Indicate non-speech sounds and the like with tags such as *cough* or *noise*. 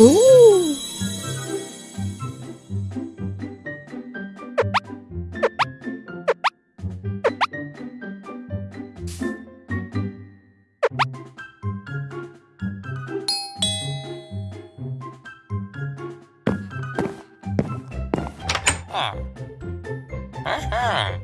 Ooh. *laughs* Ah. Uh-huh.